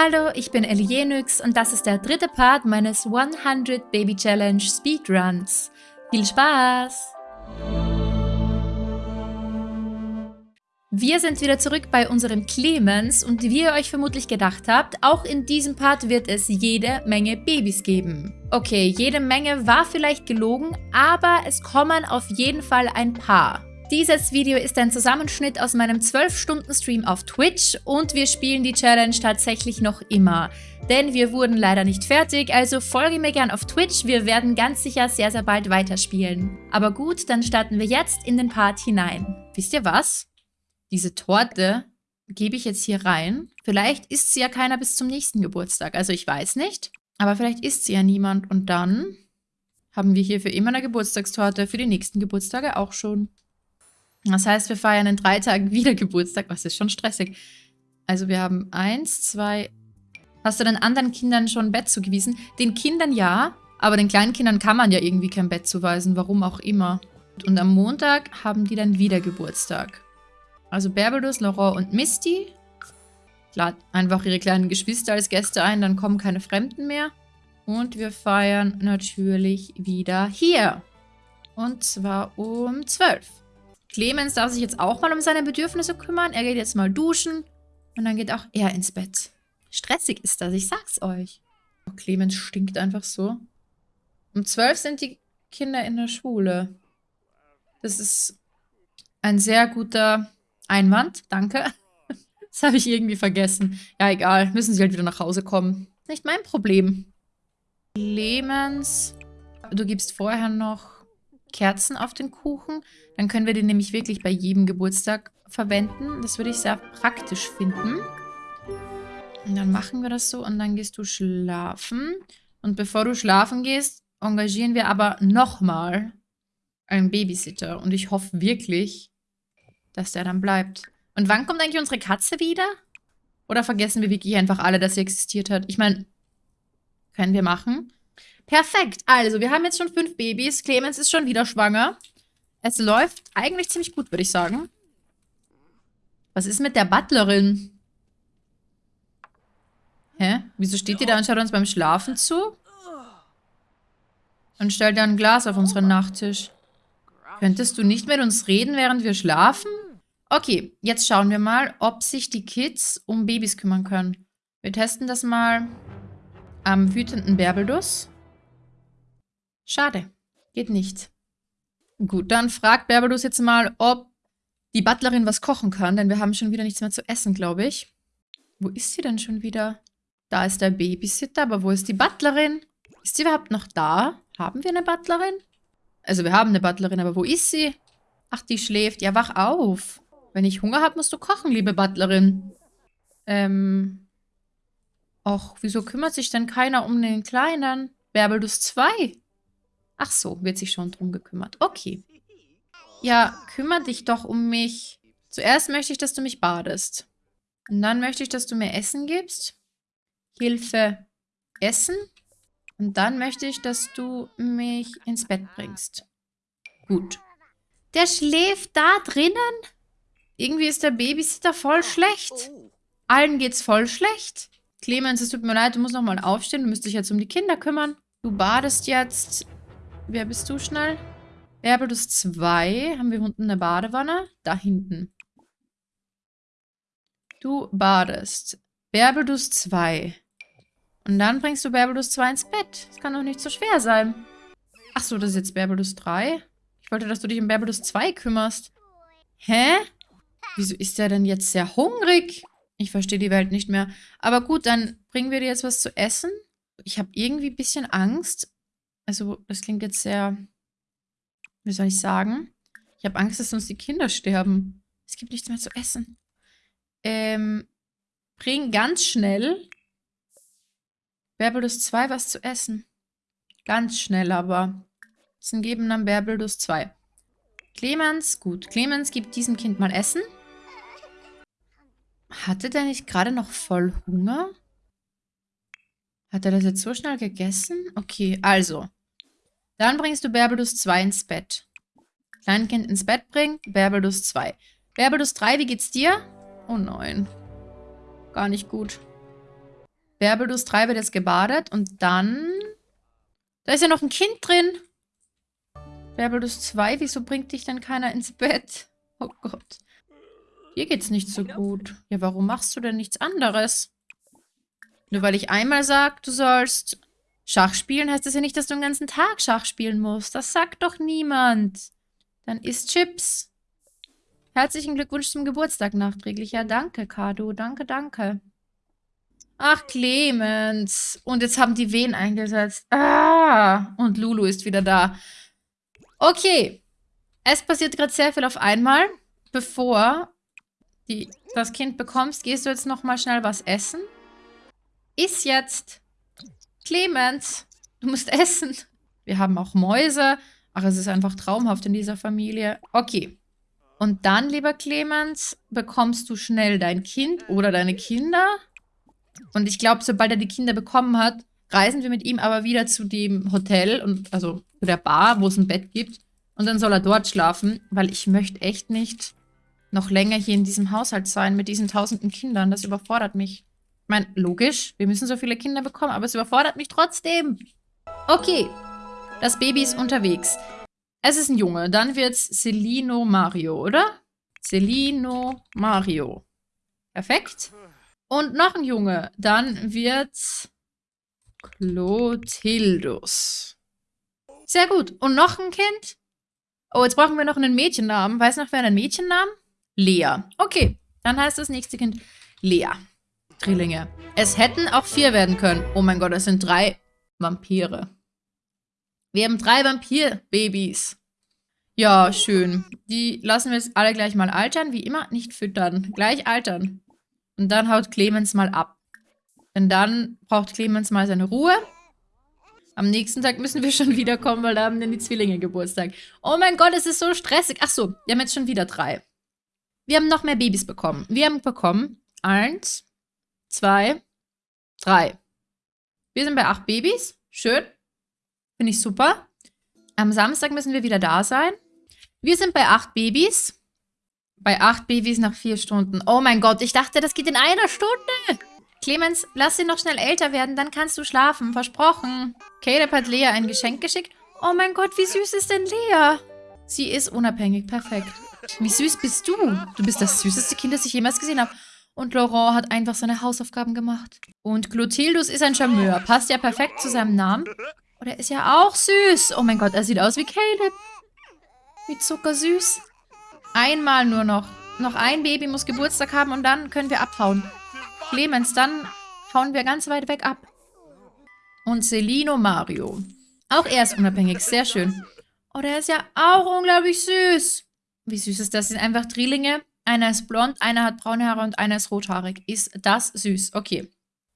Hallo, ich bin Elienix und das ist der dritte Part meines 100 Baby Challenge Speedruns. Viel Spaß! Wir sind wieder zurück bei unserem Clemens und wie ihr euch vermutlich gedacht habt, auch in diesem Part wird es jede Menge Babys geben. Okay, jede Menge war vielleicht gelogen, aber es kommen auf jeden Fall ein paar. Dieses Video ist ein Zusammenschnitt aus meinem 12-Stunden-Stream auf Twitch und wir spielen die Challenge tatsächlich noch immer. Denn wir wurden leider nicht fertig, also folge mir gern auf Twitch, wir werden ganz sicher sehr, sehr bald weiterspielen. Aber gut, dann starten wir jetzt in den Part hinein. Wisst ihr was? Diese Torte gebe ich jetzt hier rein. Vielleicht isst sie ja keiner bis zum nächsten Geburtstag, also ich weiß nicht. Aber vielleicht isst sie ja niemand und dann haben wir hier für immer eine Geburtstagstorte, für die nächsten Geburtstage auch schon. Das heißt, wir feiern in drei Tagen wieder Geburtstag. Was ist schon stressig. Also wir haben eins, zwei... Hast du den anderen Kindern schon ein Bett zugewiesen? Den Kindern ja, aber den kleinen Kindern kann man ja irgendwie kein Bett zuweisen. Warum auch immer. Und am Montag haben die dann wieder Geburtstag. Also Berbelus, Laurent und Misty. Lad einfach ihre kleinen Geschwister als Gäste ein, dann kommen keine Fremden mehr. Und wir feiern natürlich wieder hier. Und zwar um 12. Clemens darf sich jetzt auch mal um seine Bedürfnisse kümmern. Er geht jetzt mal duschen und dann geht auch er ins Bett. Stressig ist das, ich sag's euch. Oh, Clemens stinkt einfach so. Um zwölf sind die Kinder in der Schule. Das ist ein sehr guter Einwand, danke. Das habe ich irgendwie vergessen. Ja, egal, müssen sie halt wieder nach Hause kommen. Nicht mein Problem. Clemens, du gibst vorher noch Kerzen auf den Kuchen. Dann können wir den nämlich wirklich bei jedem Geburtstag verwenden. Das würde ich sehr praktisch finden. Und dann machen wir das so und dann gehst du schlafen. Und bevor du schlafen gehst, engagieren wir aber nochmal einen Babysitter. Und ich hoffe wirklich, dass der dann bleibt. Und wann kommt eigentlich unsere Katze wieder? Oder vergessen wir wirklich einfach alle, dass sie existiert hat? Ich meine, können wir machen. Perfekt. Also, wir haben jetzt schon fünf Babys. Clemens ist schon wieder schwanger. Es läuft eigentlich ziemlich gut, würde ich sagen. Was ist mit der Butlerin? Hä? Wieso steht die da und schaut uns beim Schlafen zu? Und stellt da ein Glas auf unseren Nachttisch. Könntest du nicht mit uns reden, während wir schlafen? Okay, jetzt schauen wir mal, ob sich die Kids um Babys kümmern können. Wir testen das mal am wütenden Berbelduss. Schade. Geht nicht. Gut, dann fragt Berbelus jetzt mal, ob die Butlerin was kochen kann, denn wir haben schon wieder nichts mehr zu essen, glaube ich. Wo ist sie denn schon wieder? Da ist der Babysitter, aber wo ist die Butlerin? Ist sie überhaupt noch da? Haben wir eine Butlerin? Also wir haben eine Butlerin, aber wo ist sie? Ach, die schläft. Ja, wach auf. Wenn ich Hunger habe, musst du kochen, liebe Butlerin. Ähm. Och, wieso kümmert sich denn keiner um den Kleinen? Berbelus 2. Ach so, wird sich schon drum gekümmert. Okay. Ja, kümmere dich doch um mich. Zuerst möchte ich, dass du mich badest. Und dann möchte ich, dass du mir Essen gibst. Hilfe Essen. Und dann möchte ich, dass du mich ins Bett bringst. Gut. Der schläft da drinnen? Irgendwie ist der Babysitter voll schlecht. Allen geht's voll schlecht. Clemens, es tut mir leid, du musst nochmal aufstehen. Du müsstest dich jetzt um die Kinder kümmern. Du badest jetzt Wer bist du schnell? Berbelus 2. Haben wir unten eine Badewanne? Da hinten. Du badest. Berbelus 2. Und dann bringst du Berbelus 2 ins Bett. Das kann doch nicht so schwer sein. Achso, das ist jetzt Berbelus 3. Ich wollte, dass du dich um Berbelus 2 kümmerst. Hä? Wieso ist der denn jetzt sehr hungrig? Ich verstehe die Welt nicht mehr. Aber gut, dann bringen wir dir jetzt was zu essen. Ich habe irgendwie ein bisschen Angst, also, das klingt jetzt sehr, wie soll ich sagen? Ich habe Angst, dass uns die Kinder sterben. Es gibt nichts mehr zu essen. Ähm, bring ganz schnell Berbelus 2 was zu essen. Ganz schnell aber. Dann geben dann Berbelus 2. Clemens, gut. Clemens gibt diesem Kind mal Essen. Hatte der nicht gerade noch voll Hunger? Hat er das jetzt so schnell gegessen? Okay, also. Dann bringst du Berbelus 2 ins Bett. Kleinkind ins Bett bringen, Berbelus 2. Berbelus 3, wie geht's dir? Oh nein. Gar nicht gut. Bärbelus 3 wird jetzt gebadet und dann... Da ist ja noch ein Kind drin. Bärbelus 2, wieso bringt dich denn keiner ins Bett? Oh Gott. Hier geht's nicht so gut. Ja, warum machst du denn nichts anderes? Nur weil ich einmal sag, du sollst Schach spielen, heißt das ja nicht, dass du den ganzen Tag Schach spielen musst. Das sagt doch niemand. Dann isst Chips. Herzlichen Glückwunsch zum Geburtstag nachträglich. Ja, danke, Kado. Danke, danke. Ach, Clemens. Und jetzt haben die Wehen eingesetzt. Ah, und Lulu ist wieder da. Okay. Es passiert gerade sehr viel auf einmal. Bevor die, das Kind bekommst, gehst du jetzt nochmal schnell was essen. Iss jetzt. Clemens, du musst essen. Wir haben auch Mäuse. Ach, es ist einfach traumhaft in dieser Familie. Okay. Und dann, lieber Clemens, bekommst du schnell dein Kind oder deine Kinder. Und ich glaube, sobald er die Kinder bekommen hat, reisen wir mit ihm aber wieder zu dem Hotel, und also zu der Bar, wo es ein Bett gibt. Und dann soll er dort schlafen, weil ich möchte echt nicht noch länger hier in diesem Haushalt sein mit diesen tausenden Kindern. Das überfordert mich. Ich meine, logisch, wir müssen so viele Kinder bekommen, aber es überfordert mich trotzdem. Okay, das Baby ist unterwegs. Es ist ein Junge, dann wird's Celino Mario, oder? Celino Mario. Perfekt. Und noch ein Junge, dann wird's Clotildus. Sehr gut. Und noch ein Kind? Oh, jetzt brauchen wir noch einen Mädchennamen. Weiß noch wer einen Mädchennamen? Lea. Okay, dann heißt das nächste Kind Lea. Drillinge. Es hätten auch vier werden können. Oh mein Gott, es sind drei Vampire. Wir haben drei Vampirbabys. Ja, schön. Die lassen wir jetzt alle gleich mal altern. Wie immer, nicht füttern. Gleich altern. Und dann haut Clemens mal ab. Denn dann braucht Clemens mal seine Ruhe. Am nächsten Tag müssen wir schon wiederkommen, weil da haben dann die Zwillinge Geburtstag. Oh mein Gott, es ist so stressig. Ach so, wir haben jetzt schon wieder drei. Wir haben noch mehr Babys bekommen. Wir haben bekommen eins, zwei, drei. Wir sind bei acht Babys. Schön. Finde ich super. Am Samstag müssen wir wieder da sein. Wir sind bei acht Babys. Bei acht Babys nach vier Stunden. Oh mein Gott, ich dachte, das geht in einer Stunde. Clemens, lass sie noch schnell älter werden, dann kannst du schlafen. Versprochen. Caleb hat Lea ein Geschenk geschickt. Oh mein Gott, wie süß ist denn Lea? Sie ist unabhängig. Perfekt. Wie süß bist du? Du bist das süßeste Kind, das ich jemals gesehen habe. Und Laurent hat einfach seine Hausaufgaben gemacht. Und Clotildus ist ein Charmeur. Passt ja perfekt zu seinem Namen. Und er ist ja auch süß. Oh mein Gott, er sieht aus wie Caleb. Wie zuckersüß. Einmal nur noch. Noch ein Baby muss Geburtstag haben und dann können wir abhauen. Clemens, dann hauen wir ganz weit weg ab. Und Celino Mario. Auch er ist unabhängig. Sehr schön. Oh, der ist ja auch unglaublich süß. Wie süß ist das? Sind einfach Drillinge. Einer ist blond, einer hat braune Haare und einer ist rothaarig. Ist das süß? Okay.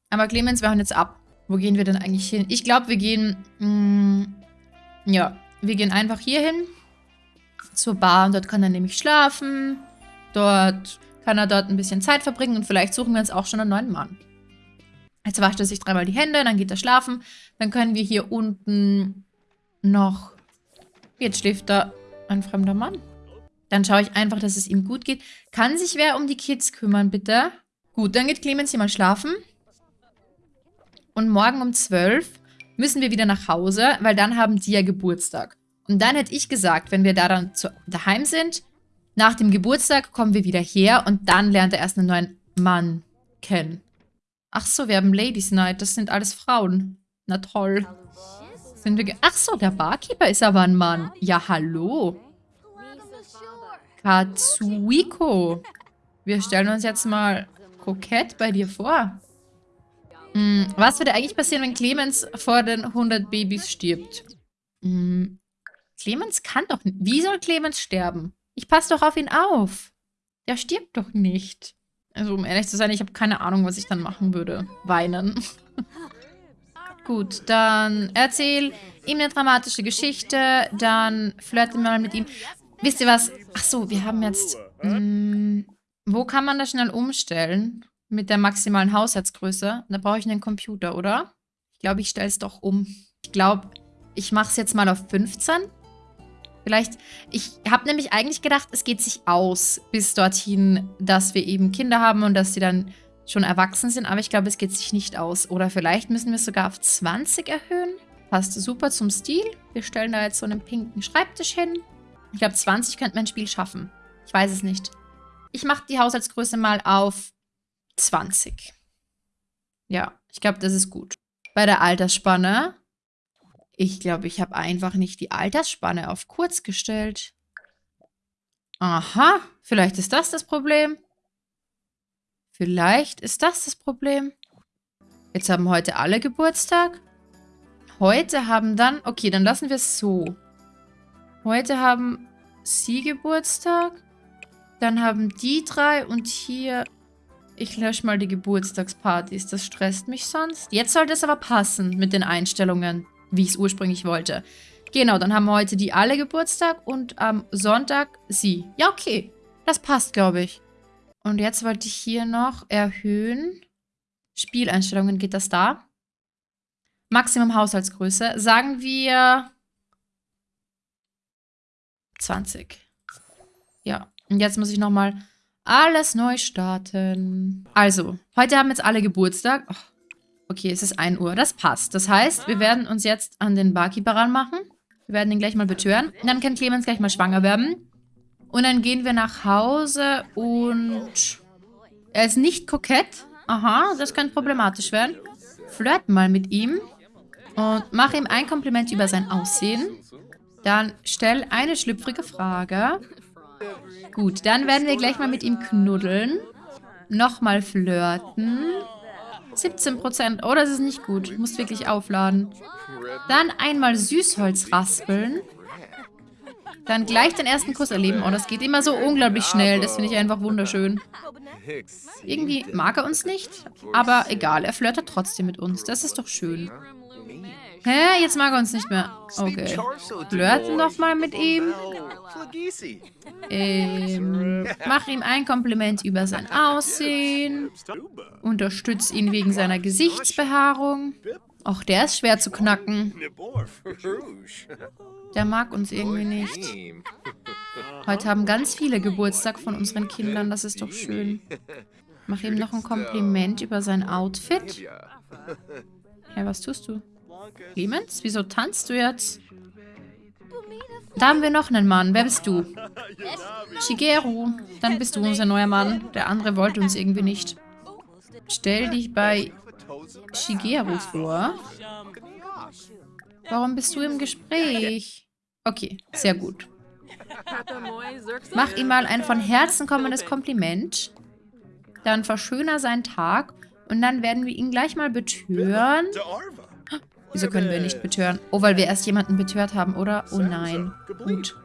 Aber Clemens, wir hauen jetzt ab. Wo gehen wir denn eigentlich hin? Ich glaube, wir gehen... Mh, mm, ja, wir gehen einfach hier hin. Zur Bar. Und dort kann er nämlich schlafen. Dort kann er dort ein bisschen Zeit verbringen. Und vielleicht suchen wir uns auch schon einen neuen Mann. Jetzt wascht er sich dreimal die Hände, dann geht er schlafen. Dann können wir hier unten noch... Jetzt schläft da ein fremder Mann. Dann schaue ich einfach, dass es ihm gut geht. Kann sich wer um die Kids kümmern, bitte? Gut, dann geht Clemens hier mal schlafen. Und morgen um 12 müssen wir wieder nach Hause, weil dann haben die ja Geburtstag. Und dann hätte ich gesagt, wenn wir da dann zu, daheim sind, nach dem Geburtstag kommen wir wieder her und dann lernt er erst einen neuen Mann kennen. Ach so, wir haben Ladies Night, das sind alles Frauen. Na toll. Sind wir Ach so, der Barkeeper ist aber ein Mann. Ja, hallo. Katsuiko. Wir stellen uns jetzt mal kokett bei dir vor. Hm, was würde eigentlich passieren, wenn Clemens vor den 100 Babys stirbt? Hm, Clemens kann doch nicht. Wie soll Clemens sterben? Ich passe doch auf ihn auf. Der stirbt doch nicht. Also, um ehrlich zu sein, ich habe keine Ahnung, was ich dann machen würde. Weinen. Gut, dann erzähl ihm eine dramatische Geschichte, dann flirte mal mit ihm. Wisst ihr was? Ach so, wir haben jetzt... Mh, hm, wo kann man das schnell umstellen? Mit der maximalen Haushaltsgröße? Da brauche ich einen Computer, oder? Ich glaube, ich stelle es doch um. Ich glaube, ich mache es jetzt mal auf 15. Vielleicht, ich habe nämlich eigentlich gedacht, es geht sich aus bis dorthin, dass wir eben Kinder haben und dass sie dann schon erwachsen sind, aber ich glaube, es geht sich nicht aus. Oder vielleicht müssen wir es sogar auf 20 erhöhen. Passt super zum Stil. Wir stellen da jetzt so einen pinken Schreibtisch hin. Ich glaube, 20 könnte man ein Spiel schaffen. Ich weiß es nicht. Ich mache die Haushaltsgröße mal auf 20. Ja, ich glaube, das ist gut. Bei der Altersspanne, ich glaube, ich habe einfach nicht die Altersspanne auf kurz gestellt. Aha, vielleicht ist das das Problem. Vielleicht ist das das Problem. Jetzt haben heute alle Geburtstag. Heute haben dann... Okay, dann lassen wir es so. Heute haben sie Geburtstag. Dann haben die drei und hier... Ich lösche mal die Geburtstagspartys. Das stresst mich sonst. Jetzt sollte es aber passen mit den Einstellungen, wie ich es ursprünglich wollte. Genau, dann haben heute die alle Geburtstag und am Sonntag sie. Ja, okay. Das passt, glaube ich. Und jetzt wollte ich hier noch erhöhen. Spieleinstellungen, geht das da? Maximum Haushaltsgröße. Sagen wir 20. Ja, und jetzt muss ich nochmal alles neu starten. Also, heute haben jetzt alle Geburtstag. Oh, okay, es ist 1 Uhr. Das passt. Das heißt, wir werden uns jetzt an den Barkeeper ranmachen. Wir werden ihn gleich mal betören. Und dann kann Clemens gleich mal schwanger werden. Und dann gehen wir nach Hause und... Er ist nicht kokett. Aha, das könnte problematisch werden. Flirt mal mit ihm. Und mach ihm ein Kompliment über sein Aussehen. Dann stell eine schlüpfrige Frage. Gut, dann werden wir gleich mal mit ihm knuddeln. Nochmal flirten. 17%. Oh, das ist nicht gut. Ich muss wirklich aufladen. Dann einmal Süßholz raspeln. Dann gleich den ersten Kuss erleben. Oh, das geht immer so unglaublich schnell. Das finde ich einfach wunderschön. Irgendwie mag er uns nicht. Aber egal, er flirtet trotzdem mit uns. Das ist doch schön. Hä? Jetzt mag er uns nicht mehr. Okay. Flirten noch mal mit ihm. Ähm, mach ihm ein Kompliment über sein Aussehen. Unterstütz ihn wegen seiner Gesichtsbehaarung. Auch der ist schwer zu knacken. Der mag uns irgendwie nicht. Heute haben ganz viele Geburtstag von unseren Kindern. Das ist doch schön. Mach ihm noch ein Kompliment über sein Outfit. Ja, was tust du? Clemens, wieso tanzt du jetzt? Da haben wir noch einen Mann. Wer bist du? Shigeru. Dann bist du unser neuer Mann. Der andere wollte uns irgendwie nicht. Stell dich bei Shigeru vor. Warum bist du im Gespräch? Okay, sehr gut. Mach ihm mal ein von Herzen kommendes Kompliment. Dann verschöner seinen Tag. Und dann werden wir ihn gleich mal betören. Wieso können wir nicht betören? Oh, weil wir erst jemanden betört haben, oder? Oh nein. Gut.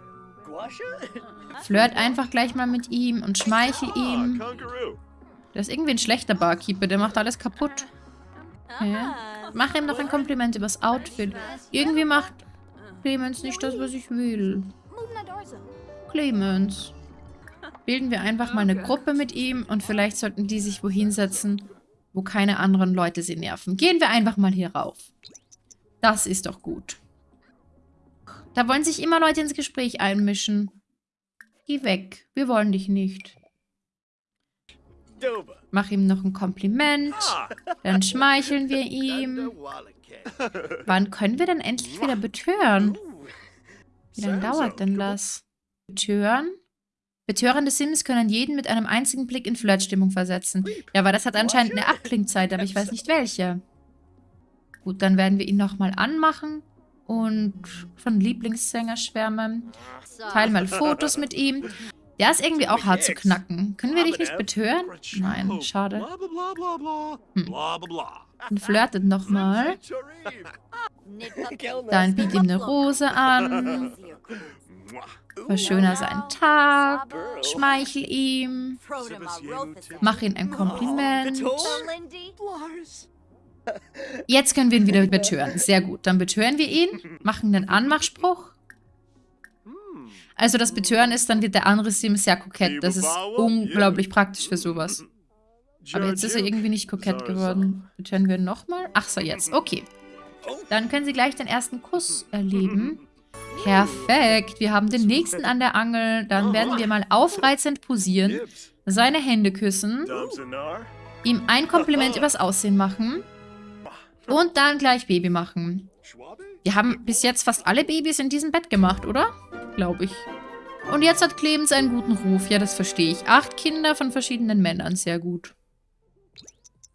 Flirt einfach gleich mal mit ihm und schmeichel ihm. Der ist irgendwie ein schlechter Barkeeper, der macht alles kaputt. Ja. Mach ihm noch ein Kompliment übers Outfit. Irgendwie macht Clemens nicht das, was ich will. Clemens. Bilden wir einfach mal eine Gruppe mit ihm und vielleicht sollten die sich wohin setzen, wo keine anderen Leute sie nerven. Gehen wir einfach mal hier rauf. Das ist doch gut. Da wollen sich immer Leute ins Gespräch einmischen. Geh weg. Wir wollen dich nicht. Mach ihm noch ein Kompliment. Dann schmeicheln wir ihm. Wann können wir denn endlich wieder betören? Wie lange dauert denn das? Betören? Betörende Sims können jeden mit einem einzigen Blick in Flirtstimmung versetzen. Ja, aber das hat anscheinend eine Abklingzeit, aber ich weiß nicht welche. Gut, dann werden wir ihn nochmal anmachen und von Lieblingssänger schwärmen. Teil mal Fotos mit ihm. Der ist irgendwie auch hart zu knacken. Können wir dich nicht betören? Nein, schade. Hm. Und flirtet nochmal. Dann biet ihm eine Rose an. Verschöner seinen Tag. Schmeichel ihm. Mach ihm ein Kompliment. Jetzt können wir ihn wieder betören. Sehr gut. Dann betören wir ihn, machen einen Anmachspruch. Also das Betören ist, dann wird der andere Sim sehr kokett. Das ist unglaublich praktisch für sowas. Aber jetzt ist er irgendwie nicht kokett geworden. Betören wir nochmal? Ach so, jetzt. Okay. Dann können Sie gleich den ersten Kuss erleben. Perfekt. Wir haben den nächsten an der Angel. Dann werden wir mal aufreizend posieren. Seine Hände küssen. ihm ein Kompliment übers Aussehen machen und dann gleich Baby machen. Wir haben bis jetzt fast alle Babys in diesem Bett gemacht, oder? Glaube ich. Und jetzt hat Clemens einen guten Ruf. Ja, das verstehe ich. Acht Kinder von verschiedenen Männern. Sehr gut.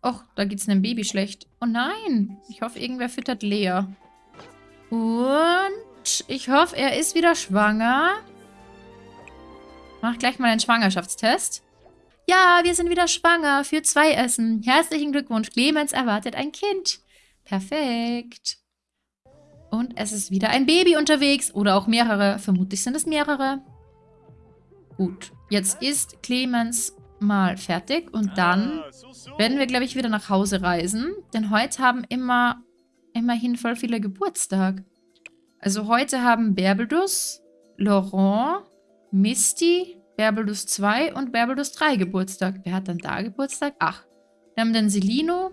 Och, da geht's einem Baby schlecht. Oh nein. Ich hoffe, irgendwer füttert Lea. Und ich hoffe, er ist wieder schwanger. Mach gleich mal einen Schwangerschaftstest. Ja, wir sind wieder schwanger. Für zwei Essen. Herzlichen Glückwunsch. Clemens erwartet ein Kind. Perfekt. Und es ist wieder ein Baby unterwegs. Oder auch mehrere. Vermutlich sind es mehrere. Gut. Jetzt ist Clemens mal fertig. Und dann werden wir, glaube ich, wieder nach Hause reisen. Denn heute haben immer, immerhin voll viele Geburtstag. Also heute haben Berbelus, Laurent, Misty, Berbelus 2 und Berbelus 3 Geburtstag. Wer hat dann da Geburtstag? Ach, wir haben dann Selino,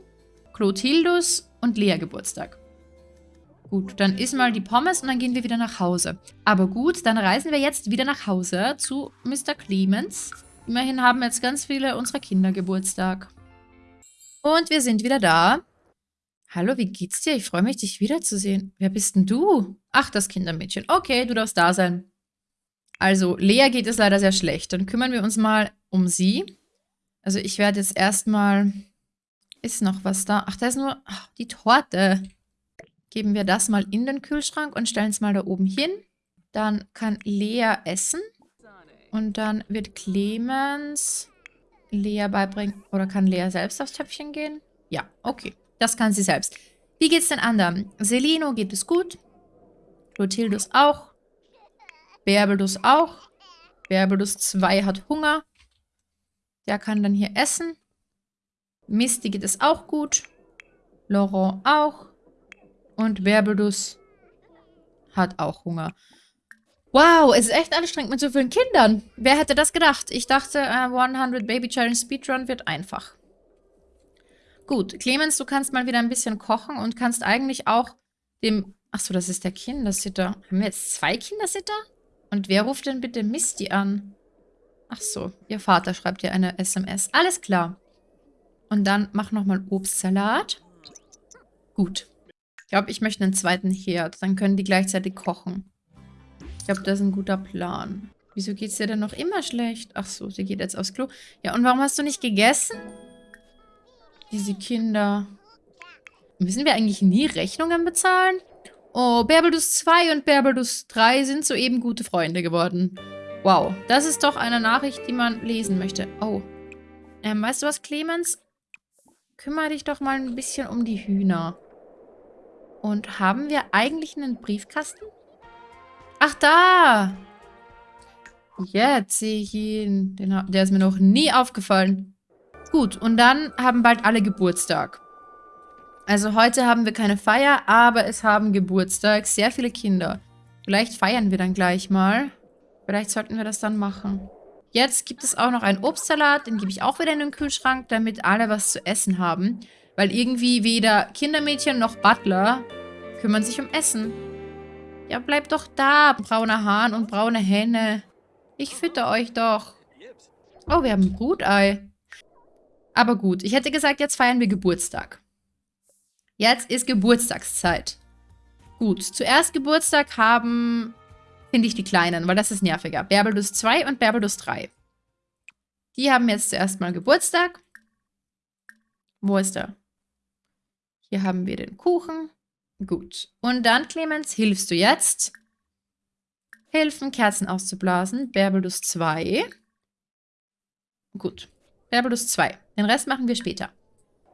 Clotildus und Lea Geburtstag. Gut, dann isst mal die Pommes und dann gehen wir wieder nach Hause. Aber gut, dann reisen wir jetzt wieder nach Hause zu Mr. Clemens. Immerhin haben jetzt ganz viele unserer Kinder Geburtstag. Und wir sind wieder da. Hallo, wie geht's dir? Ich freue mich, dich wiederzusehen. Wer bist denn du? Ach, das Kindermädchen. Okay, du darfst da sein. Also, Lea geht es leider sehr schlecht. Dann kümmern wir uns mal um sie. Also, ich werde jetzt erstmal... Ist noch was da? Ach, da ist nur ach, die Torte. Geben wir das mal in den Kühlschrank und stellen es mal da oben hin. Dann kann Lea essen. Und dann wird Clemens Lea beibringen. Oder kann Lea selbst aufs Töpfchen gehen? Ja, okay. Das kann sie selbst. Wie geht's den anderen? Selino geht es gut. Clotildus auch. Berbelus auch. Berbelus 2 hat Hunger. Der kann dann hier essen. Misty geht es auch gut. Laurent auch. Und Berbelus hat auch Hunger. Wow, es ist echt anstrengend mit so vielen Kindern. Wer hätte das gedacht? Ich dachte, uh, äh, 100 Baby Challenge Speedrun wird einfach. Gut, Clemens, du kannst mal wieder ein bisschen kochen und kannst eigentlich auch dem... Achso, das ist der Kindersitter. Haben wir jetzt zwei Kindersitter? Und wer ruft denn bitte Misty an? Ach so, ihr Vater schreibt dir eine SMS. Alles klar. Und dann mach nochmal Obstsalat. Gut. Ich glaube, ich möchte einen zweiten Herd. Dann können die gleichzeitig kochen. Ich glaube, das ist ein guter Plan. Wieso geht es dir denn noch immer schlecht? Ach so, sie geht jetzt aufs Klo. Ja, und warum hast du nicht gegessen? Diese Kinder. Müssen wir eigentlich nie Rechnungen bezahlen? Oh, Berbelus 2 und Berbelus 3 sind soeben gute Freunde geworden. Wow, das ist doch eine Nachricht, die man lesen möchte. Oh. Ähm, weißt du was, Clemens? Kümmere dich doch mal ein bisschen um die Hühner. Und haben wir eigentlich einen Briefkasten? Ach, da! Jetzt sehe ich ihn. Den, der ist mir noch nie aufgefallen. Gut, und dann haben bald alle Geburtstag. Also heute haben wir keine Feier, aber es haben Geburtstag sehr viele Kinder. Vielleicht feiern wir dann gleich mal. Vielleicht sollten wir das dann machen. Jetzt gibt es auch noch einen Obstsalat, den gebe ich auch wieder in den Kühlschrank, damit alle was zu essen haben. Weil irgendwie weder Kindermädchen noch Butler kümmern sich um Essen. Ja, bleibt doch da, brauner Hahn und braune Henne. Ich fütter euch doch. Oh, wir haben ein Brutei. Aber gut, ich hätte gesagt, jetzt feiern wir Geburtstag. Jetzt ist Geburtstagszeit. Gut, zuerst Geburtstag haben, finde ich, die Kleinen, weil das ist nerviger. Berbelus 2 und Berbelus 3. Die haben jetzt zuerst mal Geburtstag. Wo ist er? Hier haben wir den Kuchen. Gut. Und dann, Clemens, hilfst du jetzt? Helfen, Kerzen auszublasen. Berbelus 2. Gut. Berbelus 2. Den Rest machen wir später.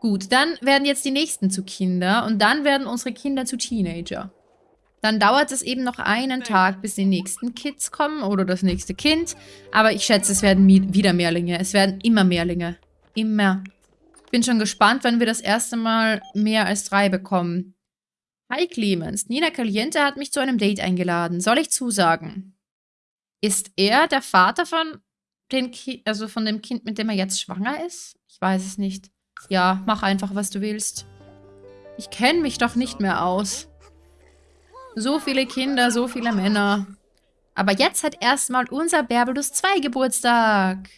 Gut, dann werden jetzt die nächsten zu Kinder und dann werden unsere Kinder zu Teenager. Dann dauert es eben noch einen Tag, bis die nächsten Kids kommen oder das nächste Kind. Aber ich schätze, es werden wieder Mehrlinge. Es werden immer Mehrlinge. Immer. Ich bin schon gespannt, wenn wir das erste Mal mehr als drei bekommen. Hi Clemens, Nina Caliente hat mich zu einem Date eingeladen. Soll ich zusagen? Ist er der Vater von, den Ki also von dem Kind, mit dem er jetzt schwanger ist? Ich weiß es nicht. Ja, mach einfach, was du willst. Ich kenne mich doch nicht mehr aus. So viele Kinder, so viele Männer. Aber jetzt hat erstmal unser Berbelus 2 Geburtstag.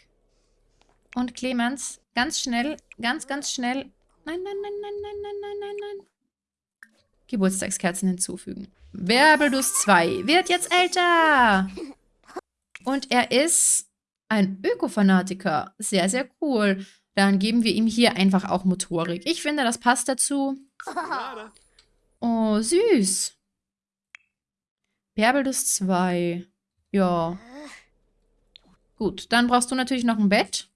Und Clemens, ganz schnell, ganz, ganz schnell. Nein, nein, nein, nein, nein, nein, nein, nein, nein. Geburtstagskerzen hinzufügen. Werbelus 2 wird jetzt älter. Und er ist ein Ökofanatiker. Sehr, sehr cool. Dann geben wir ihm hier einfach auch Motorik. Ich finde, das passt dazu. Oh, süß. Bärbelus 2. Ja. Gut, dann brauchst du natürlich noch ein Bett.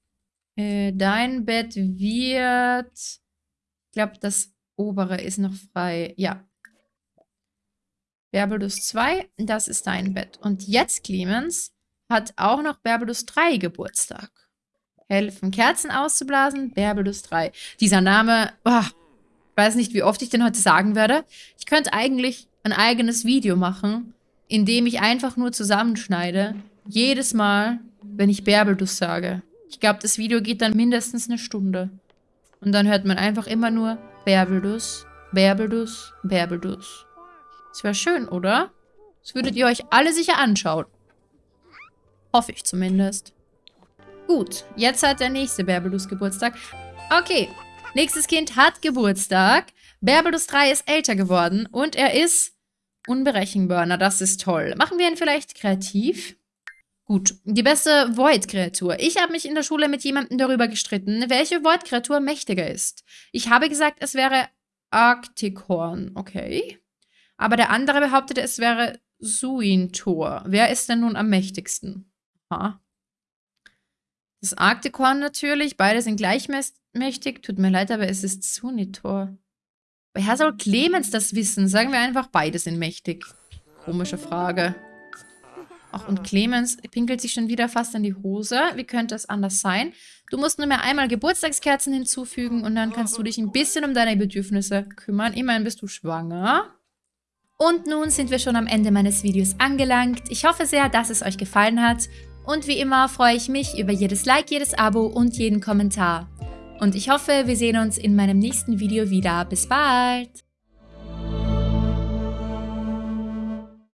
Äh, dein Bett wird... Ich glaube, das obere ist noch frei. Ja. Berbelus 2, das ist dein Bett. Und jetzt, Clemens, hat auch noch Berbelus 3 Geburtstag. Helfen, Kerzen auszublasen, Berbelus 3. Dieser Name, oh, ich weiß nicht, wie oft ich den heute sagen werde. Ich könnte eigentlich ein eigenes Video machen, in dem ich einfach nur zusammenschneide. Jedes Mal, wenn ich Berbelus sage. Ich glaube, das Video geht dann mindestens eine Stunde. Und dann hört man einfach immer nur Berbelus, Berbelus, Berbelus. Das wäre schön, oder? Das würdet ihr euch alle sicher anschauen. Hoffe ich zumindest. Gut, jetzt hat der nächste Berbelus Geburtstag. Okay, nächstes Kind hat Geburtstag. Berbelus 3 ist älter geworden und er ist unberechenbar. Na, das ist toll. Machen wir ihn vielleicht kreativ? Gut, die beste Void-Kreatur. Ich habe mich in der Schule mit jemandem darüber gestritten, welche Void-Kreatur mächtiger ist. Ich habe gesagt, es wäre Arcticorn. Okay. Aber der andere behauptete, es wäre Suintor. Wer ist denn nun am mächtigsten? Ha. Das Arktikorn natürlich. Beide sind gleichmächtig. Tut mir leid, aber es ist Sunitor. Woher soll Clemens das wissen? Sagen wir einfach, beide sind mächtig. Komische Frage. Ach, und Clemens pinkelt sich schon wieder fast in die Hose. Wie könnte es anders sein? Du musst nur mehr einmal Geburtstagskerzen hinzufügen und dann kannst du dich ein bisschen um deine Bedürfnisse kümmern. Immerhin bist du schwanger. Und nun sind wir schon am Ende meines Videos angelangt. Ich hoffe sehr, dass es euch gefallen hat. Und wie immer freue ich mich über jedes Like, jedes Abo und jeden Kommentar. Und ich hoffe, wir sehen uns in meinem nächsten Video wieder. Bis bald!